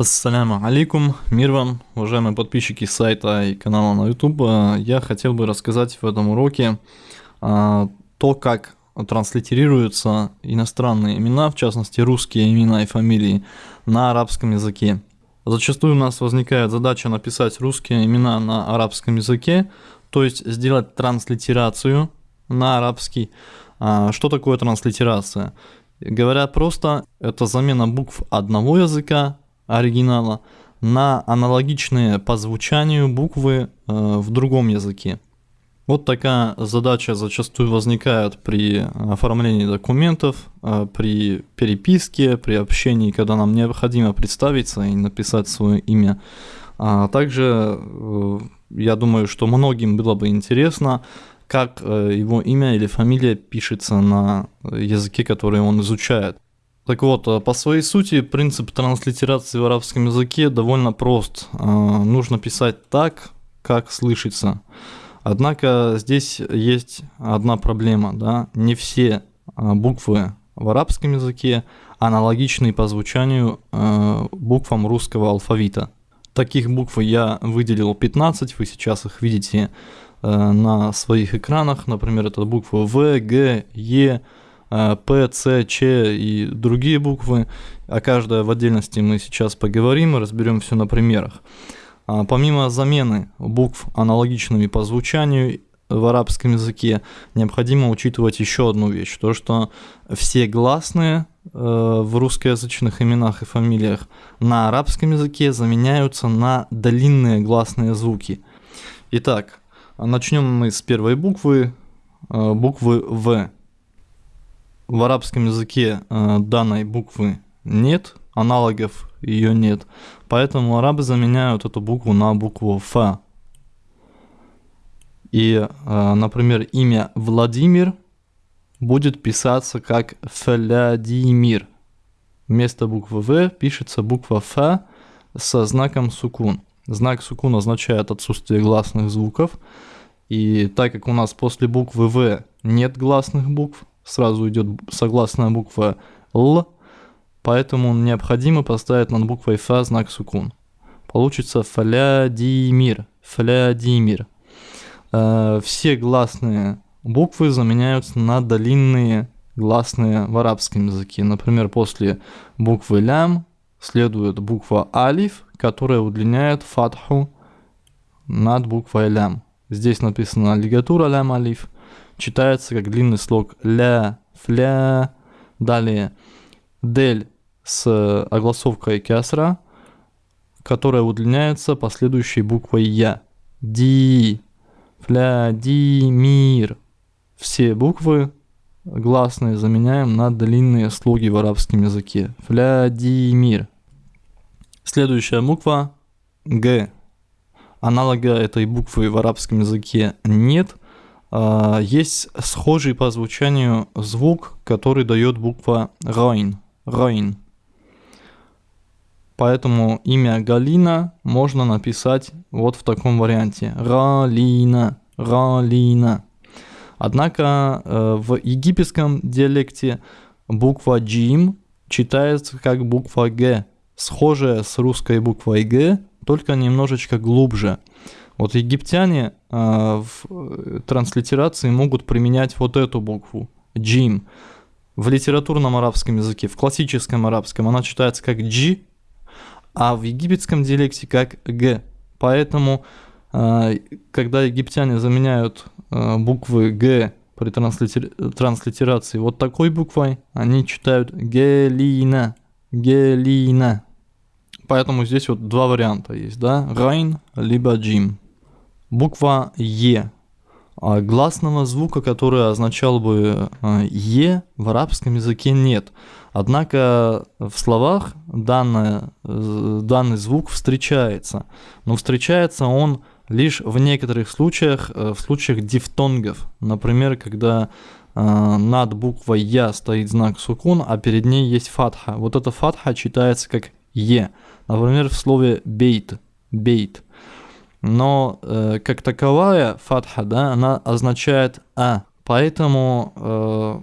Ассаляму алейкум, мир вам, уважаемые подписчики сайта и канала на YouTube. Я хотел бы рассказать в этом уроке а, то, как транслитерируются иностранные имена, в частности русские имена и фамилии, на арабском языке. Зачастую у нас возникает задача написать русские имена на арабском языке, то есть сделать транслитерацию на арабский. А, что такое транслитерация? Говоря просто, это замена букв одного языка, оригинала, на аналогичные по звучанию буквы э, в другом языке. Вот такая задача зачастую возникает при оформлении документов, э, при переписке, при общении, когда нам необходимо представиться и написать свое имя. А также э, я думаю, что многим было бы интересно, как э, его имя или фамилия пишется на языке, который он изучает. Так вот, э, по своей сути, принцип транслитерации в арабском языке довольно прост. Э, нужно писать так, как слышится. Однако здесь есть одна проблема, да, не все буквы в арабском языке аналогичны по звучанию буквам русского алфавита. Таких букв я выделил 15, вы сейчас их видите Э, на своих экранах, например, это буквы В, Г, Е, э, П, С, Ч и другие буквы, а каждая в отдельности мы сейчас поговорим и разберем все на примерах. А помимо замены букв аналогичными по звучанию в арабском языке, необходимо учитывать еще одну вещь, то что все гласные э, в русскоязычных именах и фамилиях на арабском языке заменяются на длинные гласные звуки. Итак, Начнем мы с первой буквы, э, буквы В. В арабском языке э, данной буквы нет, аналогов ее нет, поэтому арабы заменяют эту букву на букву Ф. И, э, например, имя Владимир будет писаться как Флядимир. Вместо буквы В пишется буква Ф со знаком сукун. Знак сукун означает отсутствие гласных звуков. И так как у нас после буквы В нет гласных букв, сразу идет согласная буква Л, поэтому необходимо поставить над буквой Ф знак сукун. Получится флядимир, флядимир. Э, все гласные буквы заменяются на длинные гласные в арабском языке. Например, после буквы лям следует буква алиф, которая удлиняет фатху над буквой лям. Здесь написано лигатура лям алиф. Читается как длинный слог ля, фля. Далее дель с огласовкой кясра, которая удлиняется последующей буквой я. Ди, фля, ди, мир. Все буквы гласные заменяем на длинные слоги в арабском языке. Флядимир. Следующая буква Г. Аналога этой буквы в арабском языке нет. А, есть схожий по звучанию звук, который дает буква Райн. Райн. Поэтому имя Галина можно написать вот в таком варианте. Ралина. Ралина. Однако э, в египетском диалекте буква джим читается как буква г, схожая с русской буквой г, только немножечко глубже. Вот египтяне э, в транслитерации могут применять вот эту букву джим. В литературном арабском языке, в классическом арабском она читается как джи, а в египетском диалекте как г. Поэтому, э, когда египтяне заменяют Э, буквы Г при транслитер... транслитерации вот такой буквой, они читают Гелина, Гелина. Поэтому здесь вот два варианта есть, да, Райн либо Джим. Буква Е. А гласного звука, который означал бы э, Е, в арабском языке нет. Однако в словах данное, данный звук встречается. Но встречается он лишь в некоторых случаях, э, в случаях дифтонгов, например, когда э, над буквой Я стоит знак сукун, а перед ней есть фатха. Вот эта фатха читается как Е, например, в слове бейт, бейт. Но э, как таковая фатха, да, она означает А, поэтому э,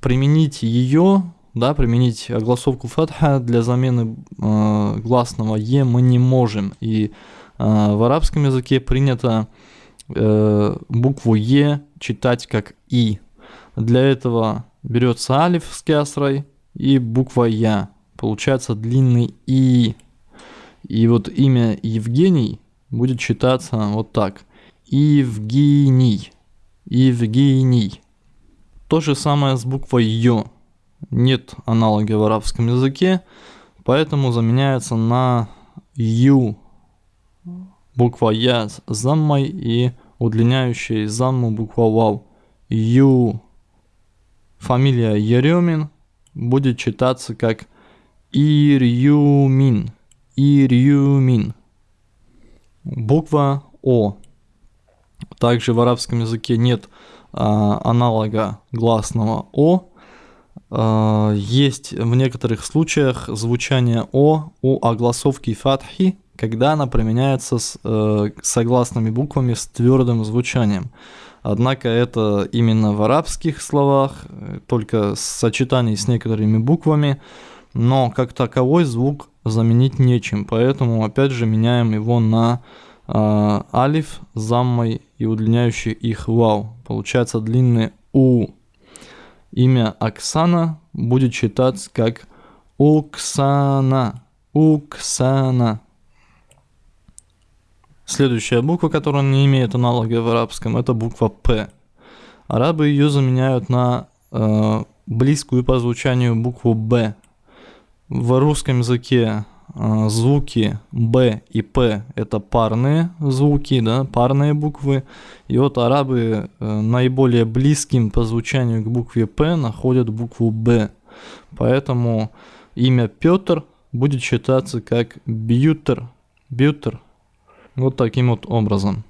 применить ее да, применить огласовку фатха для замены э, гласного е мы не можем. И э, в арабском языке принято э, букву е читать как и. Для этого берется алиф с кясрой и буква я. Получается длинный и. И вот имя Евгений будет читаться вот так. Евгений. Евгений. То же самое с буквой Ё. Нет аналога в арабском языке, поэтому заменяется на Ю. Буква Я с заммой и удлиняющая замму буква Вау. Ю. Фамилия Еремин будет читаться как Ирюмин. Ирюмин. Буква О. Также в арабском языке нет а, аналога гласного О. А, есть в некоторых случаях звучание О у огласовки фатхи, когда она применяется с э, согласными буквами с твердым звучанием. Однако это именно в арабских словах, э, только сочетание с некоторыми буквами, но как таковой звук заменить нечем, поэтому опять же меняем его на э, алиф, заммой и удлиняющий их вау. Получается длинный у. Имя Оксана будет читаться как Уксана. Уксана. Следующая буква, которая не имеет аналога в арабском, это буква П. Арабы ее заменяют на э, близкую по звучанию букву Б. В русском языке э, звуки Б и П это парные звуки, да, парные буквы. И вот арабы э, наиболее близким по звучанию к букве П находят букву Б. Поэтому имя Петр будет читаться как Бьютер. Бьютер. Вот таким вот образом.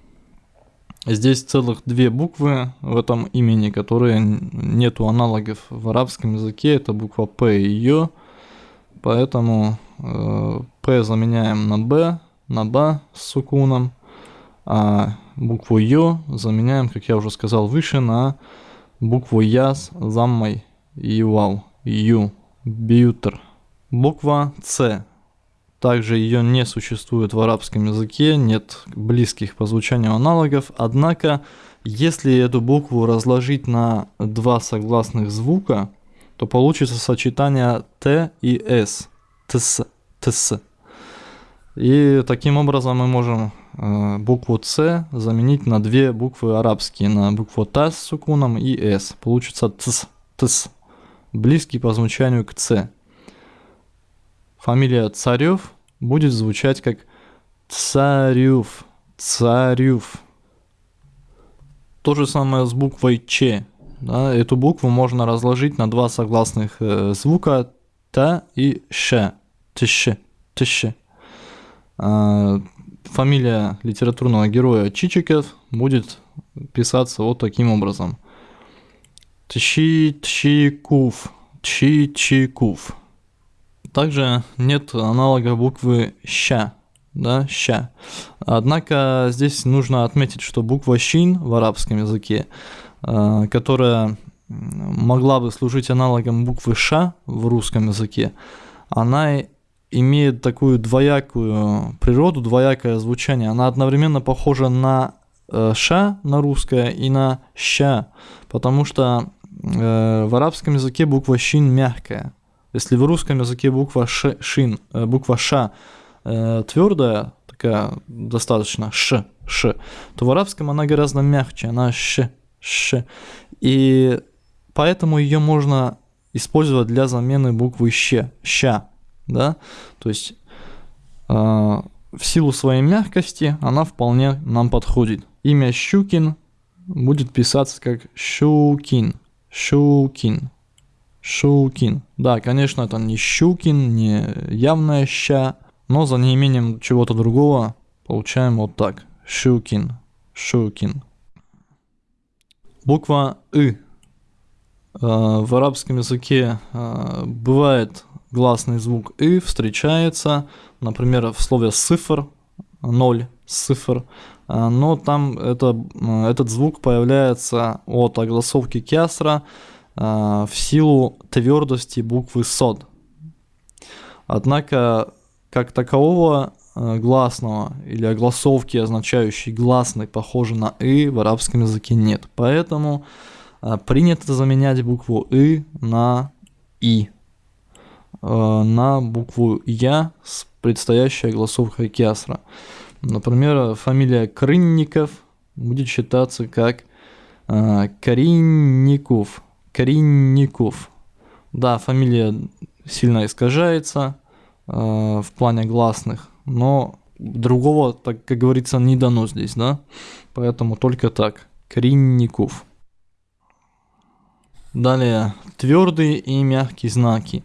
Здесь целых две буквы в этом имени, которые нету аналогов в арабском языке. Это буква П и Ё. Поэтому э, П заменяем на Б, на Б с сукуном. А букву Ё заменяем, как я уже сказал выше, на букву Я с заммой и вау. Ю. Бьютер. Буква С также ее не существует в арабском языке, нет близких по звучанию аналогов, однако если эту букву разложить на два согласных звука, то получится сочетание Т и С. ТС. ТС. И таким образом мы можем э, букву С заменить на две буквы арабские, на букву Т с сукуном и С. Получится ТС. ТС. Близкий по звучанию к С. Фамилия Царев будет звучать как Царев. Царев. То же самое с буквой Ч. Да, эту букву можно разложить на два согласных э, звука Т и Ш. Тш. Тш. А, фамилия литературного героя Чичиков будет писаться вот таким образом. Тщи-тщикув. Тщи-чикув. Также нет аналога буквы «ща», да, «ща». Однако здесь нужно отметить, что буква «щин» в арабском языке, э, которая могла бы служить аналогом буквы «ша» в русском языке, она имеет такую двоякую природу, двоякое звучание. Она одновременно похожа на э, «ша» на русское и на «ща», потому что э, в арабском языке буква «щин» мягкая. Если в русском языке буква ш, шин, э, буква ша э, твердая, такая достаточно ш, ш, то в арабском она гораздо мягче, она ш, ш. И поэтому ее можно использовать для замены буквы щ, ща, да, то есть э, в силу своей мягкости она вполне нам подходит. Имя Щукин будет писаться как Щукин, Щукин, Шукин. Да, конечно, это не Щукин, не явная ща, но за неимением чего-то другого получаем вот так. Щукин, Шукин. Буква «ы». А, в арабском языке а, бывает гласный звук «ы», встречается, например, в слове «сифр», «ноль», «сифр», а, но там это, этот звук появляется от огласовки кясра, в силу твердости буквы сод. Однако, как такового гласного или огласовки, означающей гласный, похожий на «и», в арабском языке нет. Поэтому принято заменять букву «и» на «и». Э, на букву Я с предстоящей огласовкой кясра. Например, фамилия Крынников будет считаться как э, Коринников. Коринников. Да, фамилия сильно искажается э, в плане гласных, но другого, так как говорится, не дано здесь, да? Поэтому только так. Коринников. Далее, твердые и мягкие знаки.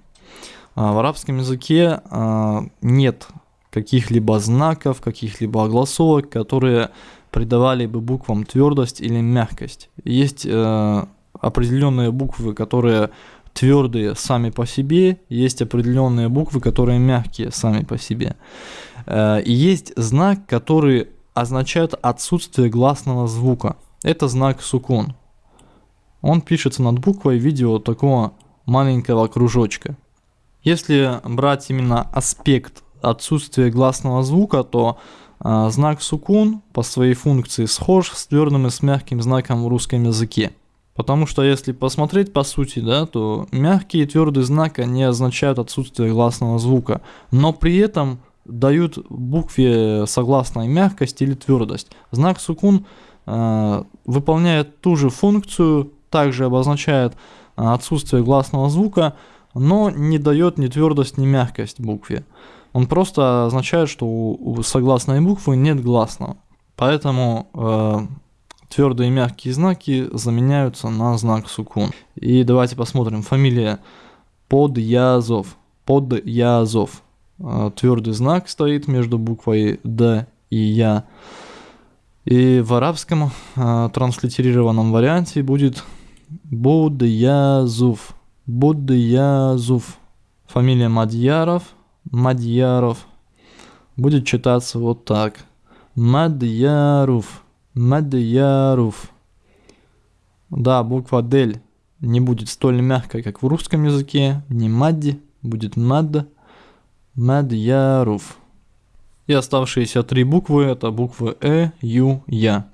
А, в арабском языке а, нет каких-либо знаков, каких-либо огласовок, которые придавали бы буквам твердость или мягкость. Есть э, определенные буквы, которые твердые сами по себе, есть определенные буквы, которые мягкие сами по себе. Э, и есть знак, который означает отсутствие гласного звука. Это знак сукун. Он пишется над буквой в виде вот такого маленького кружочка. Если брать именно аспект отсутствия гласного звука, то э, знак сукун по своей функции схож с твердым и с мягким знаком в русском языке. Потому что если посмотреть по сути, да, то мягкий и твердый знак они означают отсутствие гласного звука, но при этом дают букве согласной мягкость или твердость. Знак сукун э, выполняет ту же функцию, также обозначает э, отсутствие гласного звука, но не дает ни твердость, ни мягкость букве. Он просто означает, что у согласной буквы нет гласного. Поэтому э, твердые и мягкие знаки заменяются на знак сукун. И давайте посмотрим. Фамилия Подъязов. Подъязов. Э, твердый знак стоит между буквой Д и Я. И в арабском э, транслитерированном варианте будет Будязув. Будязув. Фамилия Мадьяров. Мадьяров. Будет читаться вот так. Мадьяров. Мадьяров. Да, буква Дель не будет столь мягкой, как в русском языке. Не Мадди, будет Мад. Мадьяров. И оставшиеся три буквы это буквы Э, Ю, Я.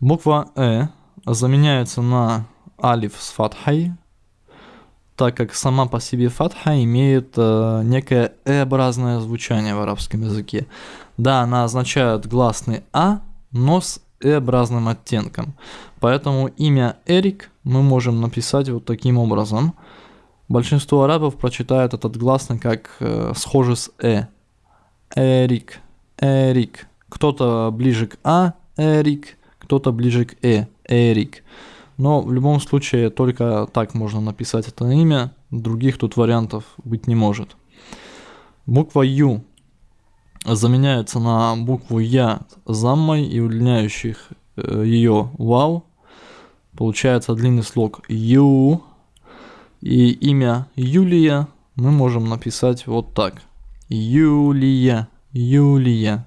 Буква Э заменяется на алиф с фатхой, так как сама по себе фатха имеет э, некое э-образное звучание в арабском языке. Да, она означает гласный А, но с э-образным оттенком. Поэтому имя Эрик мы можем написать вот таким образом. Большинство арабов прочитают этот гласный как э, схоже с э. Эрик, Эрик. Кто-то ближе к А, Эрик, кто-то ближе к Э, Эрик. Но в любом случае только так можно написать это имя, других тут вариантов быть не может. Буква Ю заменяется на букву Я заммой и удлиняющих э, ее вау. Получается длинный слог Ю. И имя Юлия мы можем написать вот так. Юлия, Юлия.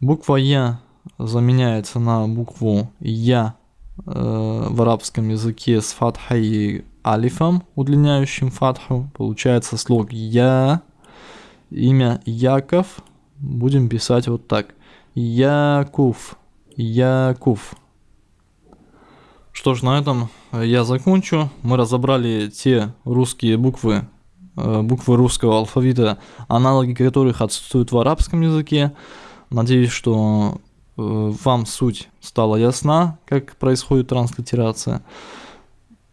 Буква Я заменяется на букву Я Э, в арабском языке с фатхой и алифом, удлиняющим фатху. Получается слог Я. Имя Яков будем писать вот так. Якув. Якув. Что ж, на этом я закончу. Мы разобрали те русские буквы, э, буквы русского алфавита, аналоги которых отсутствуют в арабском языке. Надеюсь, что Э, вам суть стала ясна, как происходит транслитерация.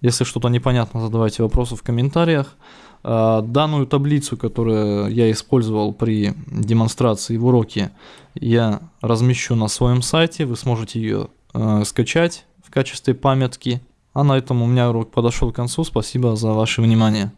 Если что-то непонятно, задавайте вопросы в комментариях. Э, данную таблицу, которую я использовал при демонстрации в уроке, я размещу на своем сайте. Вы сможете ее э, скачать в качестве памятки. А на этом у меня урок подошел к концу. Спасибо за ваше внимание.